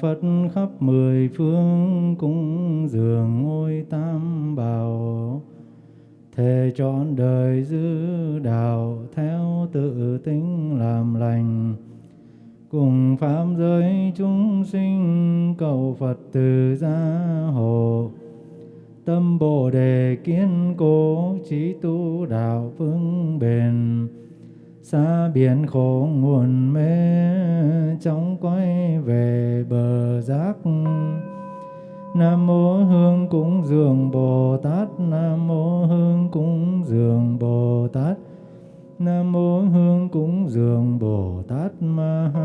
Phật khắp mười phương cúng dường ngôi tam bảo. Thề trọn đời giữ đạo theo tự tính làm lành. Cùng pháp giới chúng sinh cầu Phật từ gia hộ. Tâm bồ đề kiên cố trí tu đạo vững bền xa biển khổ nguồn mê, chóng quay về bờ giác Nam mô Hương cúng dường Bồ Tát, Nam mô Hương cúng dường Bồ Tát. Nam mô Hương cúng dường Bồ Tát, Ma Ha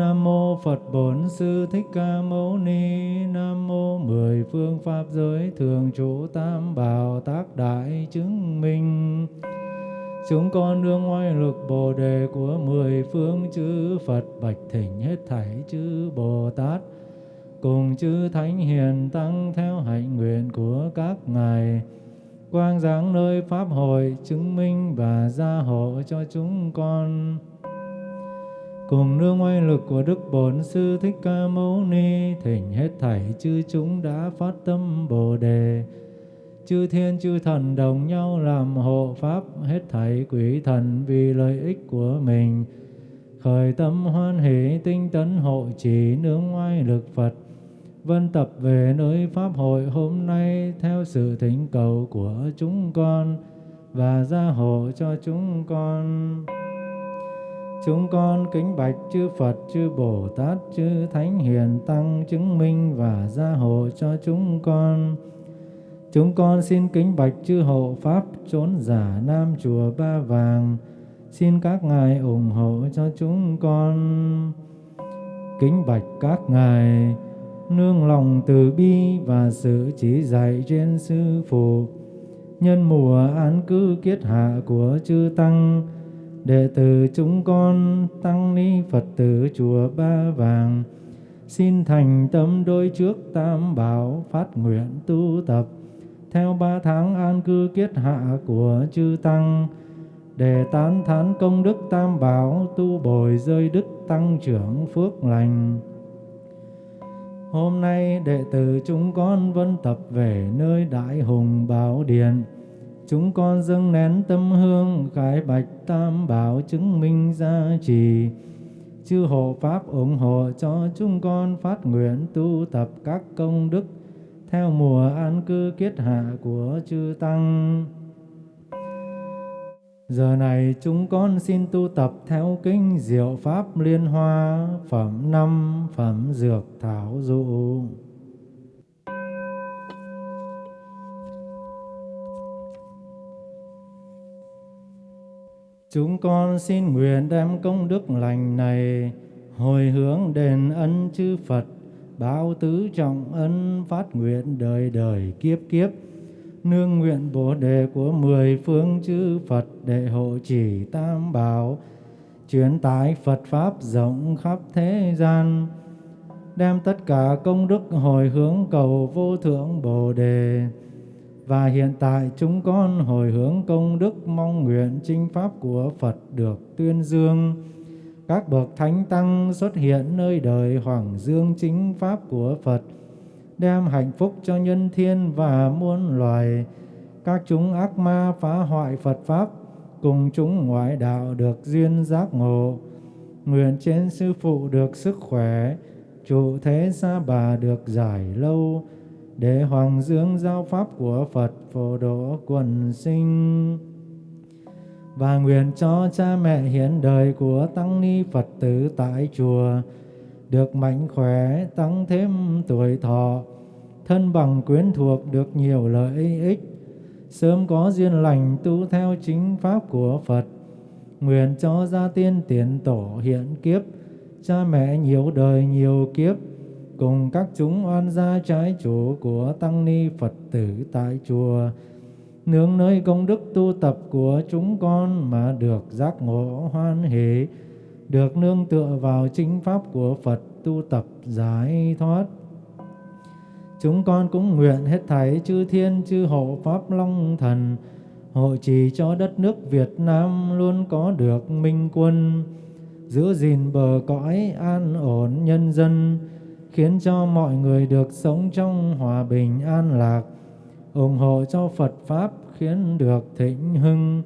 Nam mô Phật Bổn Sư Thích Ca Mâu Ni. Nam mô mười phương pháp giới thường trụ tam bảo tác đại chứng minh. Chúng con đương oai lực Bồ đề của mười phương chư Phật bạch thỉnh hết thảy chư Bồ Tát, cùng chư Thánh Hiền Tăng theo hạnh nguyện của các ngài. Quang giáng nơi Pháp hội chứng minh và gia hộ cho chúng con. Cùng nương oai lực của Đức Bổn Sư Thích Ca Mâu Ni, thỉnh hết thảy chư chúng đã phát tâm Bồ Đề. Chư thiên, chư thần đồng nhau làm hộ pháp, hết thảy quỷ thần vì lợi ích của mình. Khởi tâm hoan hỷ tinh tấn hộ trì nương oai lực Phật. Vân tập về nơi pháp hội hôm nay theo sự thỉnh cầu của chúng con và gia hộ cho chúng con. Chúng con kính bạch chư Phật, chư Bồ Tát, chư Thánh Hiền Tăng chứng minh và gia hộ cho chúng con. Chúng con xin kính bạch chư hộ Pháp trốn giả Nam Chùa Ba Vàng. Xin các ngài ủng hộ cho chúng con. Kính bạch các ngài nương lòng từ bi và sự chỉ dạy trên sư phụ. Nhân mùa an cư kiết hạ của chư Tăng, đệ tử chúng con tăng ni Phật tử chùa Ba Vàng, xin thành tâm đôi trước tam bảo phát nguyện tu tập theo ba tháng an cư kiết hạ của chư Tăng, để tán thán công đức tam bảo tu bồi rơi đức tăng trưởng phước lành. Hôm nay đệ tử chúng con vân tập về nơi Đại Hùng Bảo Điện. Chúng con dâng nén tâm hương, khải bạch tam bảo chứng minh gia trì. Chư hộ Pháp ủng hộ cho chúng con phát nguyện tu tập các công đức theo mùa an cư kiết hạ của chư Tăng. Giờ này chúng con xin tu tập theo kinh Diệu Pháp Liên Hoa, Phẩm năm, Phẩm Dược Thảo Dụ. Chúng con xin nguyện đem công đức lành này hồi hướng đền ân chư Phật bao tứ trọng ân phát nguyện đời đời kiếp kiếp. Nương nguyện bồ đề của mười phương chư Phật để hộ trì tam bảo, truyền tải Phật pháp rộng khắp thế gian. Đem tất cả công đức hồi hướng cầu vô thượng bồ đề và hiện tại chúng con hồi hướng công đức mong nguyện chinh pháp của Phật được tuyên dương các bậc thánh tăng xuất hiện nơi đời hoàng dương chính pháp của Phật, đem hạnh phúc cho nhân thiên và muôn loài. Các chúng ác ma phá hoại Phật pháp, cùng chúng ngoại đạo được duyên giác ngộ. Nguyện trên sư phụ được sức khỏe, trụ thế xa bà được giải lâu, để hoàng dương giao pháp của Phật phổ độ quần sinh và nguyện cho cha mẹ hiện đời của tăng ni Phật tử tại chùa được mạnh khỏe, tăng thêm tuổi thọ, thân bằng quyến thuộc được nhiều lợi ích, sớm có duyên lành tu theo chính pháp của Phật. Nguyện cho gia tiên tiền tổ hiện kiếp, cha mẹ nhiều đời nhiều kiếp, cùng các chúng oan gia trái chủ của tăng ni Phật tử tại chùa, nương nơi công đức tu tập của chúng con mà được giác ngộ hoan hỷ, được nương tựa vào chính pháp của Phật tu tập giải thoát. Chúng con cũng nguyện hết thảy chư thiên chư hộ pháp long thần hộ trì cho đất nước Việt Nam luôn có được minh quân, giữ gìn bờ cõi an ổn nhân dân, khiến cho mọi người được sống trong hòa bình an lạc, ủng hộ cho Phật Pháp khiến được thịnh hưng,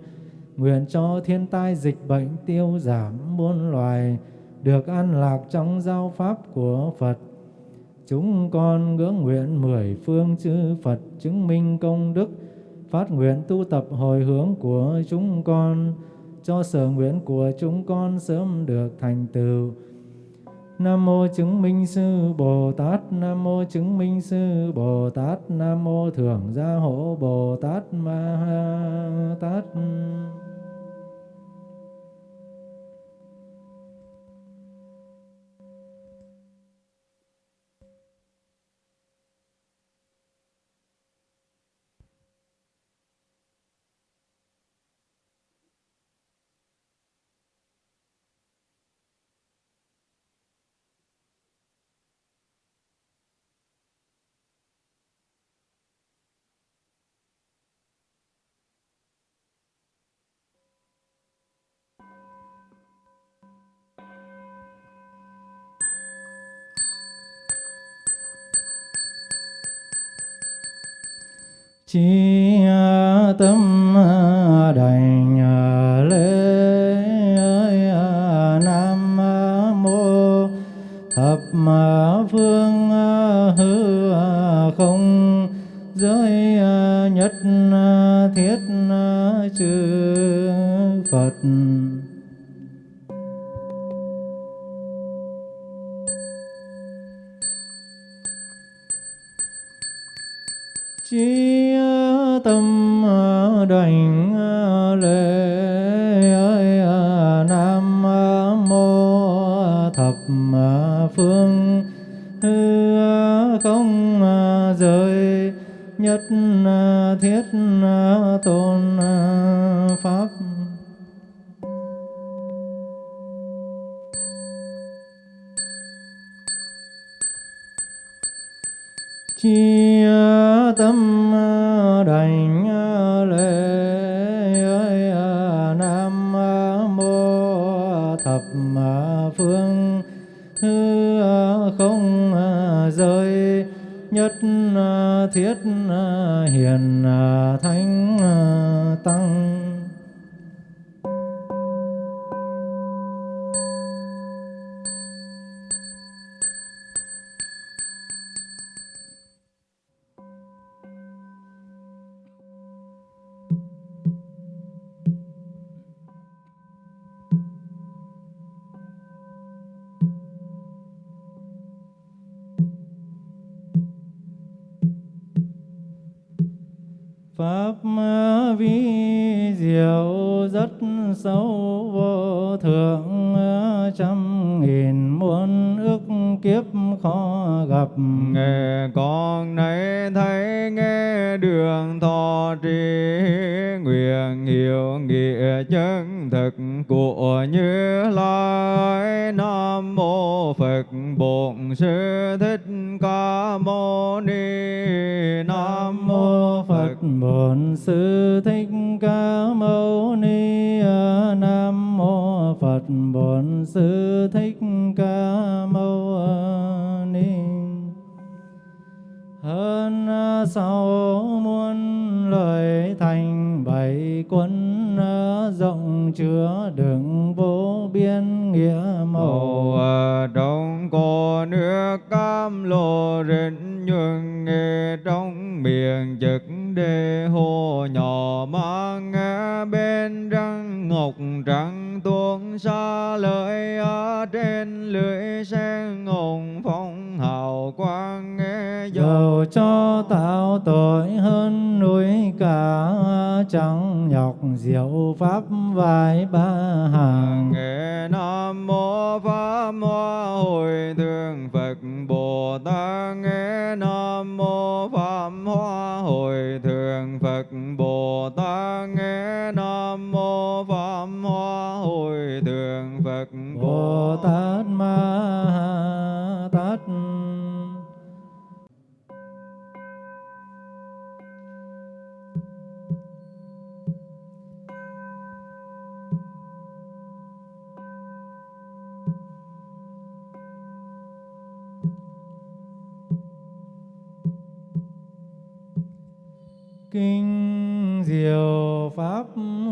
nguyện cho thiên tai dịch bệnh tiêu giảm muôn loài, được an lạc trong giáo Pháp của Phật. Chúng con ngưỡng nguyện mười phương chư Phật chứng minh công đức, phát nguyện tu tập hồi hướng của chúng con, cho sở nguyện của chúng con sớm được thành tựu. Nam mô chứng minh sư Bồ Tát, Nam mô chứng minh sư Bồ Tát, Nam mô thưởng gia hộ Bồ Tát Ma Ha Tát. Chi tâm chia tâm đành con nay thấy nghe đường thọ trì nguyện hiểu nghĩa chân thực của như lai. Nam mô phật bổn sư thích ca mâu ni. Nam mô phật bổn sư thích ca mâu ni. Nam mô phật bổn sư thích sau muôn lời thành bảy quân rộng chứa đựng vô biên nghĩa màu. Trong à, cô nước cam lộ rịnh nhường nghe trong miệng trực đề hồ nhỏ mang nghe bên răng ngọc trắng tuôn xa lợi ở trên lưỡi sen ngồng phong hào quang cho tạo tội hơn núi cả chẳng nhọc diệu pháp vài ba hàng. Nghe nam mô pháp hoa hồi thượng phật bồ tát, nghe Diệu Pháp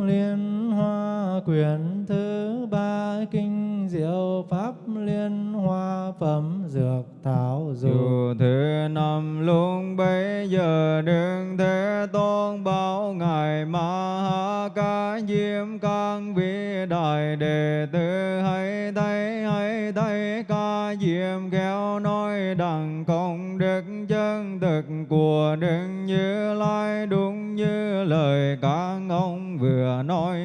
Liên Hoa, Quyển thứ ba Kinh Diệu Pháp Liên Hoa, Phẩm Dược Thảo Dù thứ năm lúc bấy giờ đương thế, tôn bảo ngài ma ha ca diêm can Vĩ đại đệ tử, hãy thấy hãy thấy ca diệm khéo nói đằng công đức chân thực của đức như lai đúng như lời các ông vừa nói.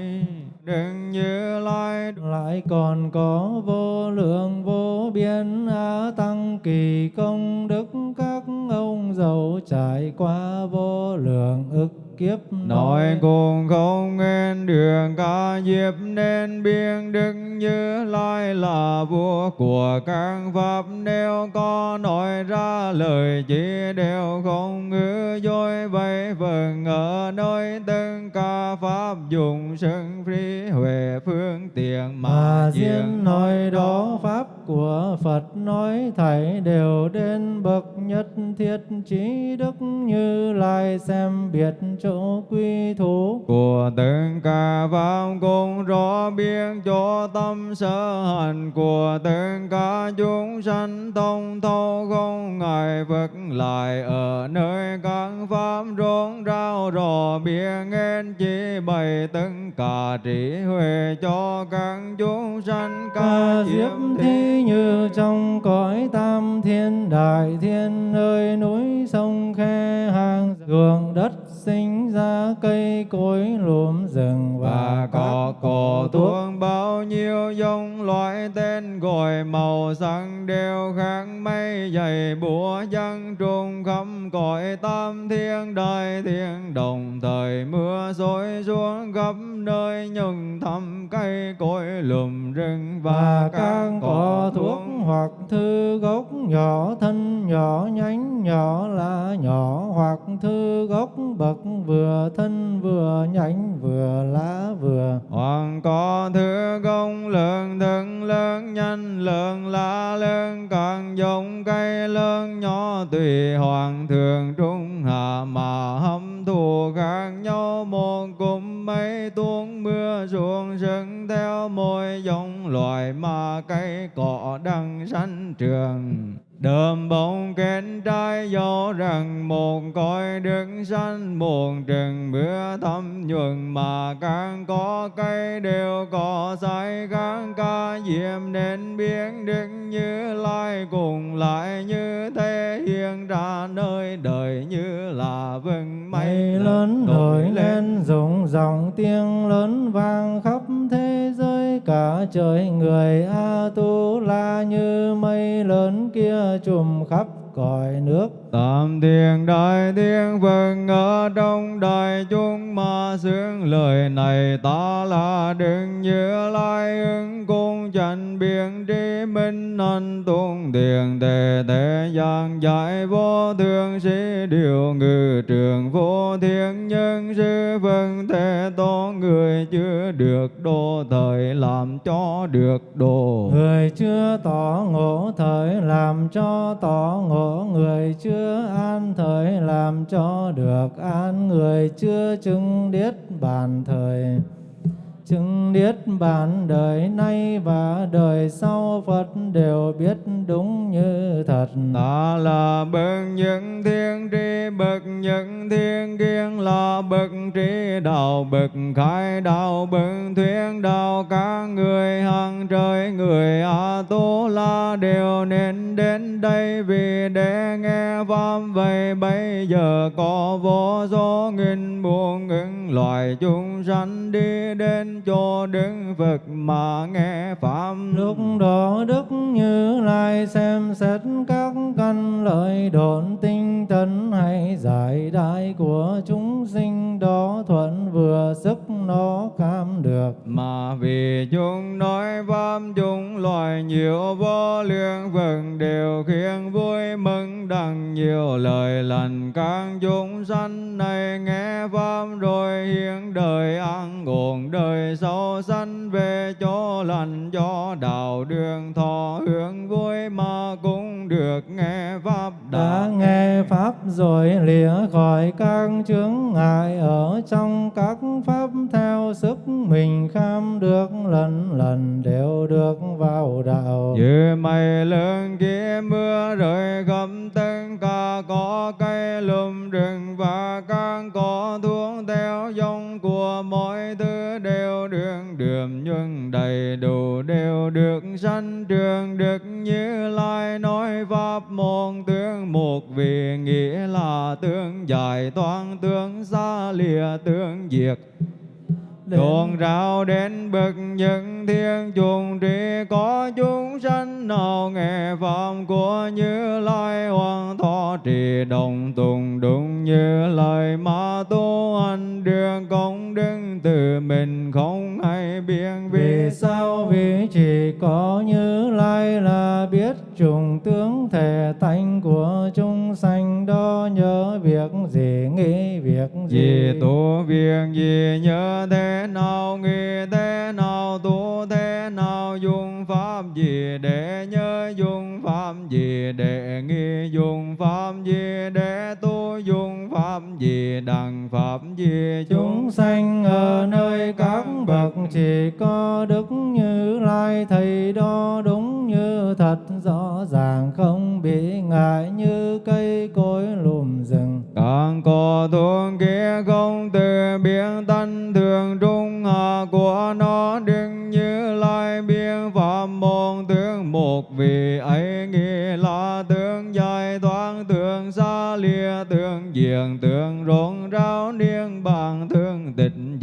Đức như lai lại còn có vô lượng vô biên a tăng kỳ công đức các ông giàu trải qua vô lượng ức kiếp nói cùng không nghe đường ca diếp nên biên đức như lai là vua của các pháp. Nếu có nói ra lời chỉ đều không ngữ dối vậy vâng ở nơi tất cả pháp dùng sân phi huệ phương tiện mà mà diễn nói đó pháp của Phật nói thảy đều đến bậc nhất thiết trí đức như lai xem biệt chỗ quy thủ của tất cả pháp cùng rõ biết cho tâm sở hành của tất cả chúng sanh thông thấu không ngại vật lại. Ở nơi các pháp rốn rao rò biết nghe chỉ bày tất cả trí huệ cho các chúng sanh ca diệm thi như trong cõi tam thiên đại thiên nơi núi sông khe hang ruộng đất sinh ra cây cối lúm rừng và cỏ thuốc thuốc bao nhiêu giống loại tên gọi màu sắc đều khác mây dày búa dân trùng khắp cõi tam thiên đại thiên. Đồng thời mưa xối xuống khắp nơi nhưng thăm cây cối lùm rừng và và các cỏ thuốc hoặc thư gốc nhỏ thân nhỏ nhánh nhỏ lá nhỏ hoặc thư gốc bậc vừa thân vừa nhánh vừa lá vừa. Hoàng có thứ công lượng thân lớn nhanh lượng lá lớn càng giống cây lớn, nhỏ tùy hoàng thường trung hạ mà hâm thù khác nhau. Một cụm mây tuôn mưa xuống sân theo mỗi giống loài mà cây cỏ đang sanh trường. Đơm bông kết trái dấu rằng một cõi đứng sanh một rừng mưa thấm nhuần. Mà càng có cây đều có sai càng ca diệm nên biến đức như lai cùng lại như thế hiện ra nơi đời như là vừng mây. Lớn nổi lên. rụng dòng tiếng lớn vang khắp cả trời người a tu la như mây lớn kia trùm khắp cõi nước. Tam thiên đại thiên vương vâng, ở trong đại chúng mà xướng lời này ta là đừng như lai ứng cung chánh biện trí minh anh tôn tiền tề thế gian giải vô thượng sĩ điều ngự trường vô thiên nhân sư vân thế tôn người chưa được đô thời làm cho được đồ. Người chưa tỏ ngộ thời làm cho tỏ ngộ, người chưa an thời làm cho được an, người chưa chứng điết bàn thời chứng niết bản đời nay và đời sau, Phật đều biết đúng như thật. Ta là bậc những thiên tri, bậc những thiên kiên là bậc trí đạo, bậc khai đạo, bậc thuyết đạo. Các người hàng trời, người a tu la đều nên đến đây vì để nghe pháp. Vậy bây giờ có vô số nghìn muôn những loài chúng sanh đi đến chỗ đứng Phật mà nghe pháp Lúc đó Đức Như Lai xem xét các căn lợi độn tinh tấn hay giải đại của chúng sinh đó thuận vừa sức nó cam được. mà vì chúng nói pháp chúng loài nhiều vô lượng vần đều khiến vui mừng đặng nhiều lời lành các chúng sanh này nghe pháp rồi hiện đời an ổn đời sau sanh về chỗ lành cho đạo đường thọ hướng vui mà cũng được nghe pháp Đã đã nghe pháp rồi lìa khỏi các chướng ngại ở trong các pháp theo sức mình kham được lần lần đều được vào đạo. Như mây lớn kia mưa rơi khắp tất đầy đủ đều được sanh trường được như lai nói pháp một tướng một vì nghĩa là tướng giải toán tướng xa lìa tướng diệt. Tuôn rao đến bậc những thiên trùng trí có chúng sanh nào nghe pháp của Như Lai hoàng thọ trì đồng tùng đúng như lời mà tu hành đường công đức từ mình không hay biên vì sao có Như Lai là biết trùng tướng thể tánh của chúng sanh, đó nhớ việc gì, nghĩ việc gì? Gì tu việc gì nhớ thế nào, nghĩ thế nào, tu thế nào, dùng pháp gì để nhớ, dùng pháp gì để nghi dùng pháp pháp gì đằng pháp gì chúng sanh ở nơi các bậc chỉ có đức như lai. Thầy đó đúng như thật, rõ ràng không bị ngại như cây cối lùm rừng. Càng có thuốc kia không từ biến tánh thường trung hạ của nó đừng như lai biên pháp môn tướng một vì ấy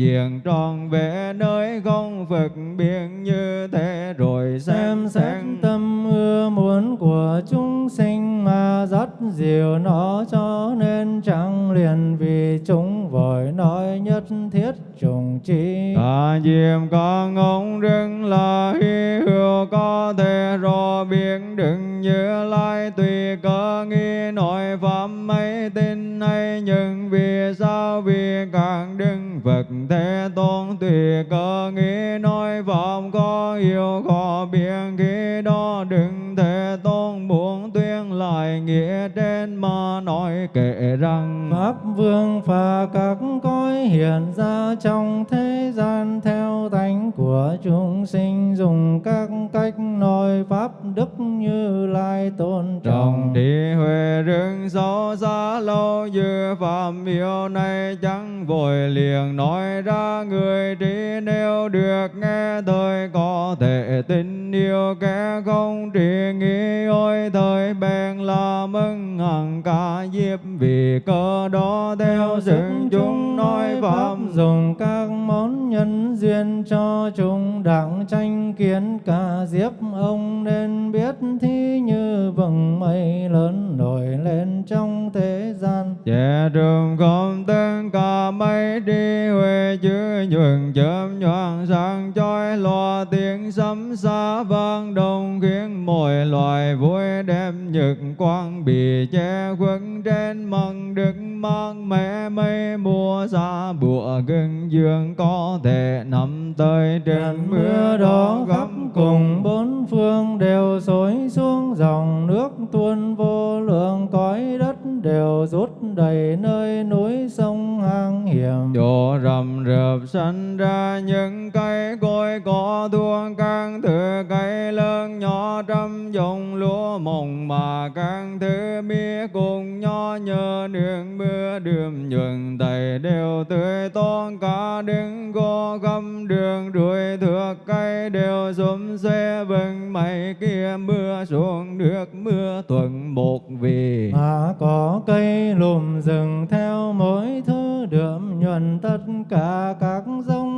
diện tròn vẽ nơi không phật biên như thế rồi xem xét tâm ưa muốn của chúng sinh mà dắt dìu nó cho nên chẳng liền vì chúng vội nói nhất thiết trùng chi. Cả diệm con ông đừng là hy hữu có thể rõ biết đừng như lai tùy cơ nghi nói pháp mấy tin hay nhưng vì sao vì các đức Phật thế tôn tùy cơ nghĩ nói pháp có yêu khó biện khi đó đừng thế tôn muốn tuyên lại nghĩa trên mà nói kể rằng pháp vương và các cõi hiện ra trong thế của chúng sinh dùng các cách nói pháp đức như lai tôn trọng. Trí huệ rừng sâu xa lâu như phạm yêu này chẳng vội liền. Nói ra người trí nếu được nghe thời có thể tin. Yêu kẻ không trí nghĩ ôi thời bèn là mừng. Hằng ca diếp vì cơ đó theo sự chúng nói pháp dùng các món nhân duyên cho chúng đặng tranh kiến cả diếp ông nên biết thi như vầng mây lớn nổi lên trong thế gian. Che trường công tên cả mây đi huệ chữ nhuận chớm nhoạng sáng chói loa tiếng sấm xa vang đông khiến mọi loài vui đem nhật quang bị che khuất trên măng đức mang mẹ mây mùa xa bụa gừng dương có thể nằm tới trên mưa đó gấp cùng bốn phương đều xối xuống dòng nước. Tuôn vô lượng cõi đất đều rút đầy nơi núi sông hang hiểm. Chỗ rầm rập sanh ra những cây cối có thuốc các thứ cây lớn nhỏ trăm dòng lúa mồng mà các thứ mía cùng nhờ nương mưa đường nhuận đầy đều tươi tôn cả đứng cô găm đường đuổi thước cây đều xúm xe vừng. Mây kia mưa xuống nước mưa tuần một vì. Mà có cây lùm rừng theo mỗi thứ đượm nhuần tất cả các giống.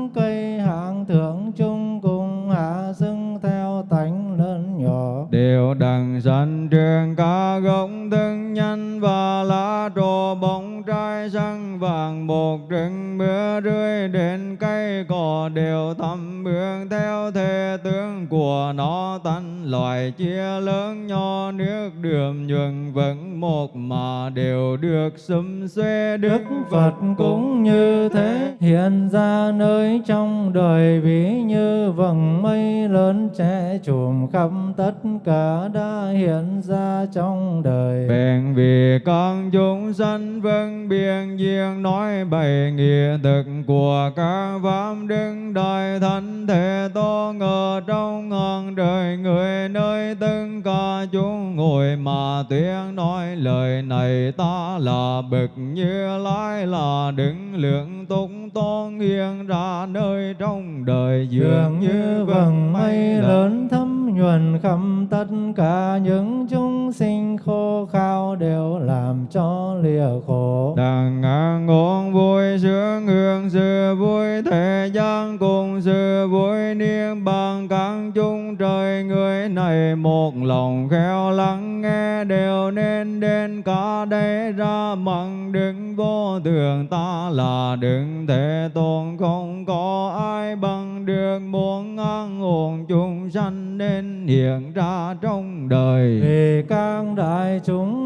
Đều thăm bước theo thế tướng của nó tánh loại chia lớn, nho nước, đường nhuận vững một mà đều được xum xuê Đức Phật cũng như thế. hiện ra nơi trong đời ví như vầng mây lớn che trùm khắp tất cả đã hiện ra trong đời. Bèn vì con chúng sanh vân biên duyên nói bày nghĩa thực của các pháp đứng đại thánh thể to ngờ trong ngàn đời người nơi tất cả chúng ngồi mà tuyên nói lời này ta là bậc như lai là đứng lượng túc tôn hiện ra nơi trong đời dường như vầng mây lớn thấm nhuần khắp tất cả những chúng sinh khô khao đều làm cho lìa khổ. Đằng ngang ngôn vui sướng hương sự vui thế gian cùng dư vui niên bằng căn chung trời, người này một lòng khéo lắng nghe. Đều nên đến cả đây ra mặn, đứng vô thường ta là đứng thế tôn. Không có ai bằng được muốn ăn uống chúng sanh nên hiện ra trong đời. Vì các đại chúng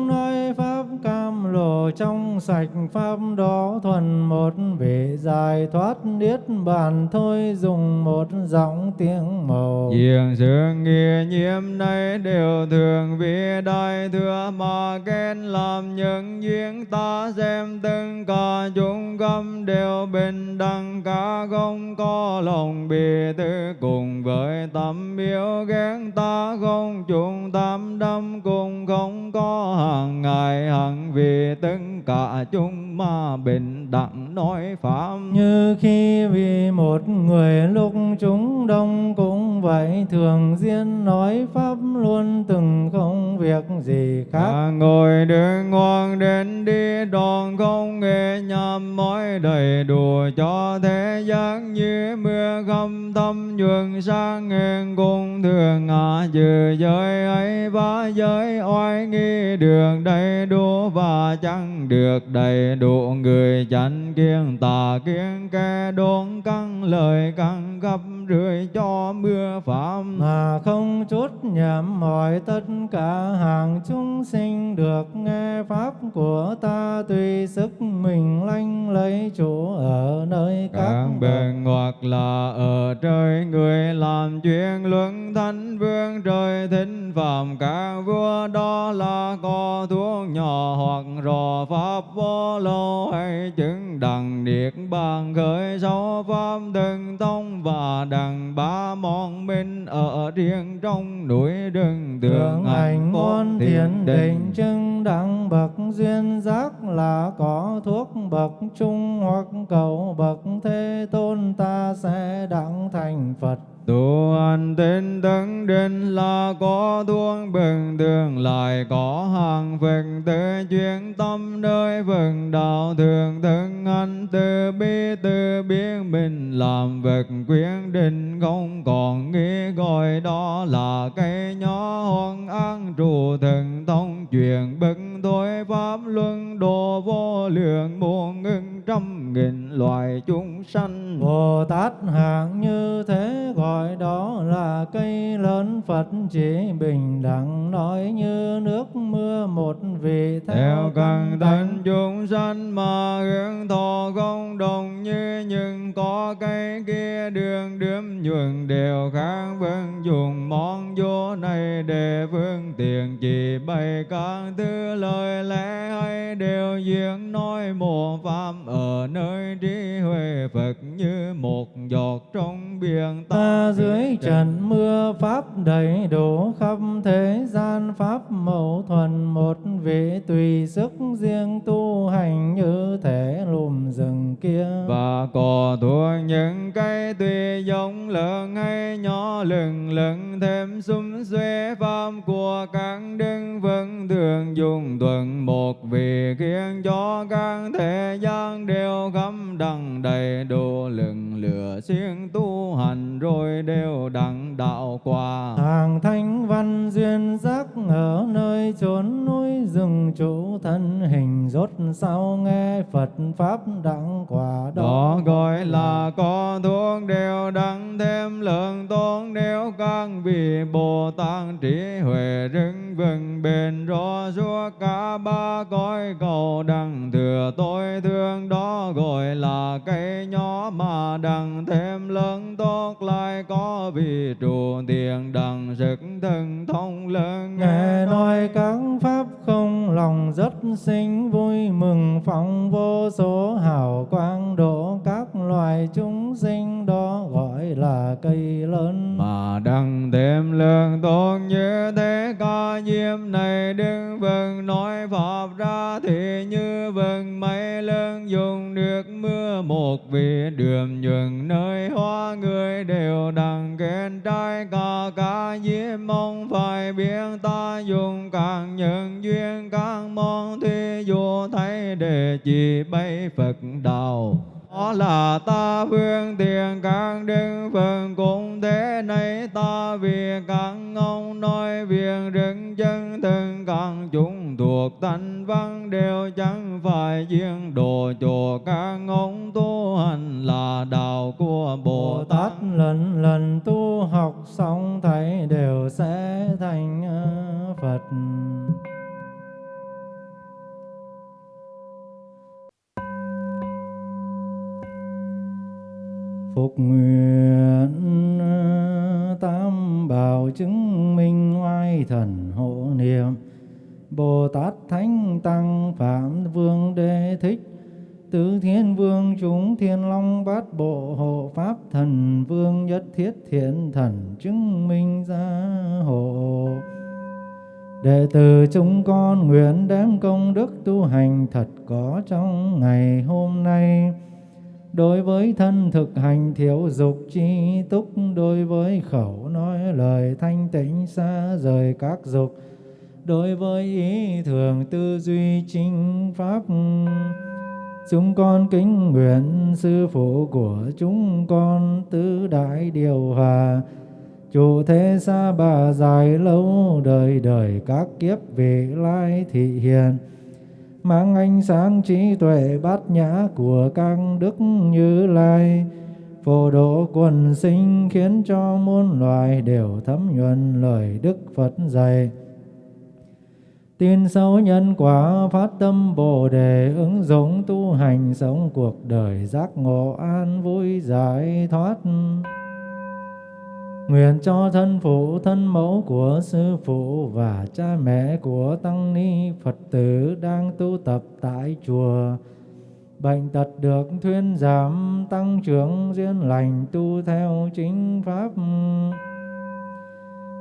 trong sạch pháp đó thuần một vị giải thoát niết bàn thôi dùng một giọng tiếng màu. Diện sự nghĩa nhiễm này đều thường vì đại thừa mà khen làm những duyên ta xem từng cả chúng gâm đều bình đẳng, cả không có lòng bị tư cùng với tâm yêu ghen ta không chúng tam đâm cùng không có hàng ngày hằng vì tất cả chúng mà bình đẳng nói pháp như khi vì một người lúc chúng đông cũng vậy thường duyên nói pháp luôn từng không việc gì khác. À, ngồi đứng ngoan đến đi đoàn không nghe nhằm mỏi đầy đủ cho thế gian như mưa khâm tâm nhuận sang ngàn cùng thường ngã dự giới ấy và giới oai nghi đường đầy đủ và chẳng được đầy đủ người chánh kiên tà kiên kẻ đốn căng lời căng gấp rưỡi cho mưa phạm mà không chút nhầm mọi tất cả hàng chúng sinh được nghe pháp của ta tùy sức mình lanh lấy chỗ ở nơi các, các bên hoặc là ở trời người làm chuyện luận thánh vương trời thính phạm các vua đó là có thuốc nhỏ hoặc rò pháp vô lô hay chứng đằng niết bàn khởi sâu pháp từng tông và đằng ba môn minh ở riêng trong núi rừng. Tượng ảnh môn thiền định chứng đẳng bậc duyên giác là có thuốc bậc trung hoặc cầu bậc thế tôn ta sẽ đặng thành phật tu hành tinh tấn định là có thuốc bình thường lại có hàng phật tự chuyên tâm nơi phần đạo thường thân anh từ bi, từ biến mình làm vật quyết định, không còn nghĩ gọi đó là cây nhỏ hoang an trụ thần thông truyền bất thôi pháp luân đồ vô lượng, muôn ngưng trăm nghìn loài chúng sanh. Bồ tát, hạng như thế gọi đó là cây lớn phật chỉ bình đẳng nói như nước mưa một vị theo, theo căn tánh chúng sanh mà hướng thọ không đồng như nhưng có cây kia đường đếm nhuận đều khác vân dùng món vô này để phương tiện chỉ bày các thứ lời lẽ hay đều diễn nói một pháp ở nơi trí huệ Phật như một giọt trong biển ta dưới trần mưa pháp đầy đủ khắp thế gian pháp mẫu thuần một vị tùy sức riêng tu hành như thể lùm rừng kia. Và có thuộc những cây tùy giống lớn hay nhỏ lừng lừng thêm xung xuê pháp của các đức vẫn thường dùng tuần một vị khiến cho các thế gian đều khắp đằng đầy đủ lừng lửa siêng tu hành rồi đều đặng đạo quả hàng thanh văn duyên giác ở nơi chốn núi rừng chủ thân hình rốt sau nghe Phật Pháp đặng quả đó. Đó gọi là có thuốc đều đặng thêm lượng tôn nếu các vị Bồ Tát trí huệ rưng vừng, bền rõ suốt cả ba cõi cầu đằng thừa tôi thương đó gọi là cây nhỏ mà đằng thêm lớn tốt lại có vị trụ tiền đằng sức thân thông lớn. Nghe nói các pháp không lòng rất sinh vui mừng phóng vô số hào quang độ các loài chúng sinh đó là cây lớn. Mà đặng thêm lương tốt như thế ca diêm này đứng vâng nói pháp ra thì như vâng mấy lớn dùng được mưa một vị, đường nhường nơi hoa người đều đặng khen trai. Cả ca diêm mong phải biết ta dùng càng những duyên, càng mong thi dù thấy để chỉ bay Phật đạo đó là ta phương tiền các đức Phật cũng thế này ta vì các ông nói việc rừng chân thân các chúng thuộc thanh văn đều chẳng phải riêng đồ cho các ông tu hành là đạo của Bồ Tát lần lần tu học xong thấy đều sẽ thành ờ, Phật. Nguyện tam bảo chứng minh oai thần hộ niệm. Bồ Tát Thánh Tăng Phạm Vương Đế Thích, Tứ Thiên Vương chúng Thiên Long Bát Bộ Hộ Pháp Thần Vương Nhất Thiết Thiện Thần chứng minh gia hộ. Đệ tử chúng con nguyện đem công đức tu hành thật có trong ngày hôm nay. Đối với thân thực hành thiếu dục chi túc, Đối với khẩu nói lời thanh tịnh xa rời các dục, Đối với ý thường tư duy chính pháp, Chúng con kính nguyện sư phụ của chúng con tứ đại điều hòa. Chủ thế xa bà dài lâu đời đời các kiếp vị lai thị hiền Mang ánh sáng trí tuệ bát nhã của các đức như lai Phổ độ quần sinh khiến cho muôn loài đều thấm nhuần lời Đức Phật dạy Tin sâu nhân quả phát tâm Bồ đề ứng dụng tu hành sống cuộc đời giác ngộ an vui giải thoát. Nguyện cho thân phụ, thân mẫu của sư phụ và cha mẹ của tăng ni Phật tử đang tu tập tại chùa. Bệnh tật được thuyên giảm, tăng trưởng duyên lành tu theo chính pháp.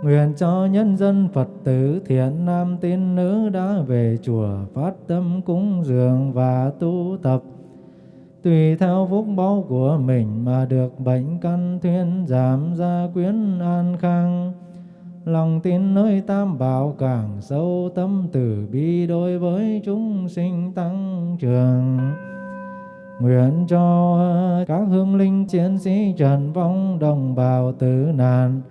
Nguyện cho nhân dân Phật tử thiện nam tín nữ đã về chùa phát tâm cúng dường và tu tập. Tùy theo phúc báu của mình mà được bệnh căn thuyên giảm gia quyến an khang. Lòng tin nơi tam bảo càng sâu tâm từ bi đối với chúng sinh tăng trưởng. Nguyện cho các hương linh chiến sĩ trần vong đồng bào tử nạn,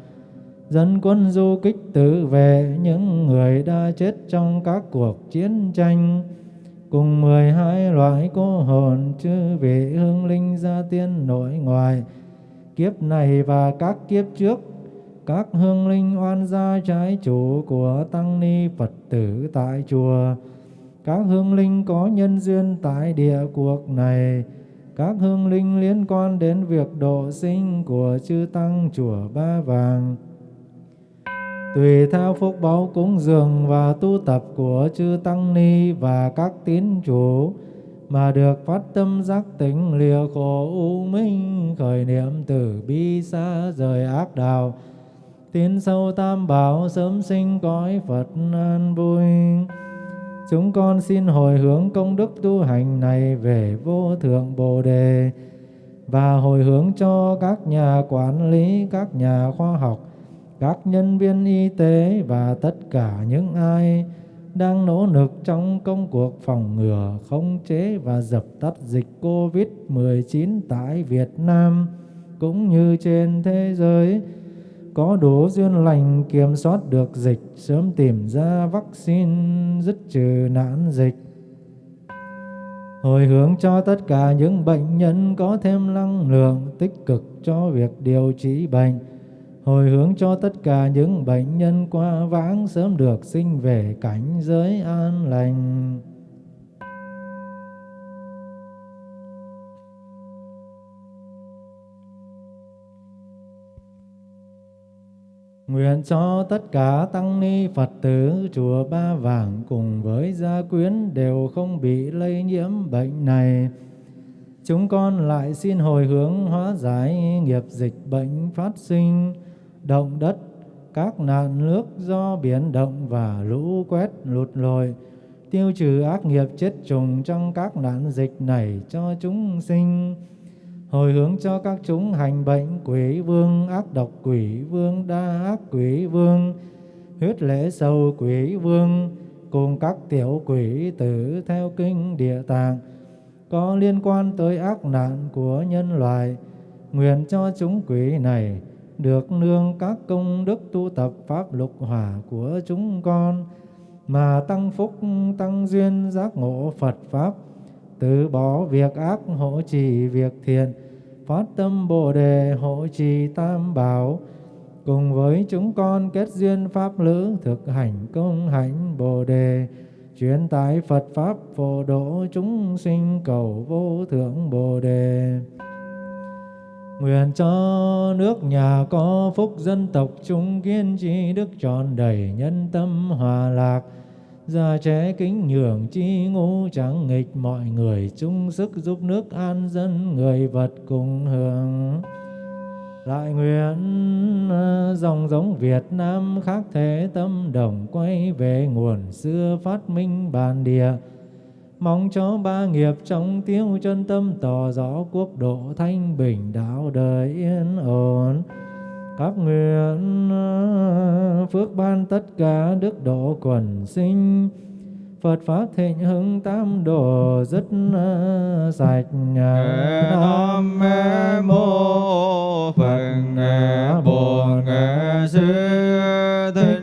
dân quân du kích tự vệ những người đã chết trong các cuộc chiến tranh cùng mười hai loại cô hồn chư vị hương linh gia tiên nội ngoại kiếp này và các kiếp trước, các hương linh oan gia trái chủ của tăng ni Phật tử tại chùa. Các hương linh có nhân duyên tại địa cuộc này. Các hương linh liên quan đến việc độ sinh của chư tăng chùa Ba Vàng tùy theo phúc báo cúng dường và tu tập của chư tăng ni và các tín chủ, mà được phát tâm giác tỉnh lìa khổ u minh, khởi niệm từ bi xa rời ác đạo. Tiến sâu tam bảo sớm sinh cõi Phật an vui. Chúng con xin hồi hướng công đức tu hành này về vô thượng bồ đề, và hồi hướng cho các nhà quản lý, các nhà khoa học các nhân viên y tế và tất cả những ai đang nỗ lực trong công cuộc phòng ngừa, khống chế và dập tắt dịch COVID-19 tại Việt Nam cũng như trên thế giới có đủ duyên lành kiểm soát được dịch, sớm tìm ra vaccine dứt trừ nạn dịch. hồi hướng cho tất cả những bệnh nhân có thêm năng lượng tích cực cho việc điều trị bệnh hồi hướng cho tất cả những bệnh nhân qua vãng sớm được sinh về cảnh giới an lành Nguyện cho tất cả tăng ni Phật tử chùa Ba Vàng cùng với gia quyến đều không bị lây nhiễm bệnh này. Chúng con lại xin hồi hướng hóa giải nghiệp dịch bệnh phát sinh, động đất, các nạn nước do biển động và lũ quét lụt lội, tiêu trừ ác nghiệp chết trùng trong các nạn dịch này cho chúng sinh. Hồi hướng cho các chúng hành bệnh quỷ vương ác độc quỷ vương đa ác quỷ vương huyết lễ sầu quỷ vương cùng các tiểu quỷ tử theo kinh địa tạng có liên quan tới ác nạn của nhân loại. Nguyện cho chúng quỷ này được nương các công đức tu tập pháp lục hỏa của chúng con, mà tăng phúc, tăng duyên giác ngộ Phật pháp, từ bỏ việc ác hộ trì việc thiện, phát tâm bồ đề hộ trì tam bảo. Cùng với chúng con kết duyên pháp lữ, thực hành công hạnh bồ đề, truyền tải Phật pháp phổ độ chúng sinh cầu vô thượng bồ đề. Nguyện cho nước nhà có phúc dân tộc chúng kiên trì, đức tròn đầy nhân tâm hòa lạc Già trẻ kính nhường chi ngũ chẳng nghịch, mọi người chung sức giúp nước an dân, người vật cùng hưởng. Lại nguyện à, dòng giống Việt Nam khác thế, tâm đồng quay về nguồn xưa phát minh bản địa. Mong cho ba nghiệp trong tiêu chân tâm tỏ rõ quốc độ thanh bình đạo đời yên ổn. Các nguyện phước ban tất cả đức độ quần sinh. Phật Pháp thịnh hưng tam đồ rất sạch Nam mô Phật Bổn Sư Thích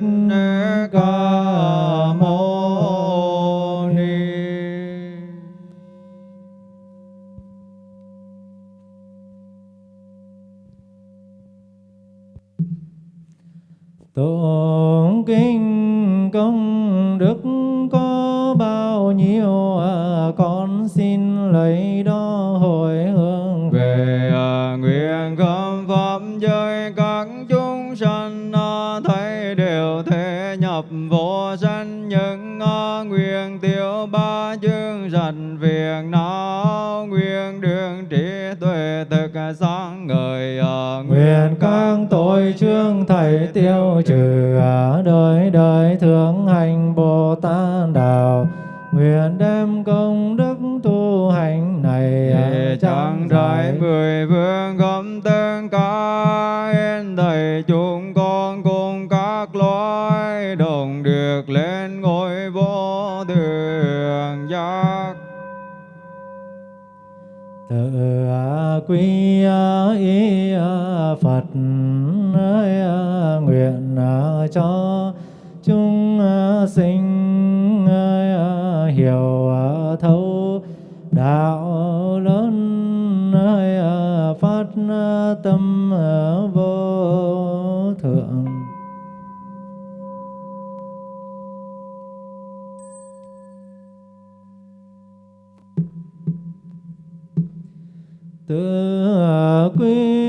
đều thể nhập vô sanh những nguyện tiêu ba chương sanh việc não nguyện đường trí tuệ thực sáng ngời à, Nguyện các tội trương thầy tiêu trừ đời đời thượng hành Bồ Tát đạo. Nguyện đem công đức tu hành này Để chẳng đại mười vương gom tương tự à, quy y à, à, Phật nguyện cho chúng sinh hiểu thấu đạo lớn phát tâm tự quy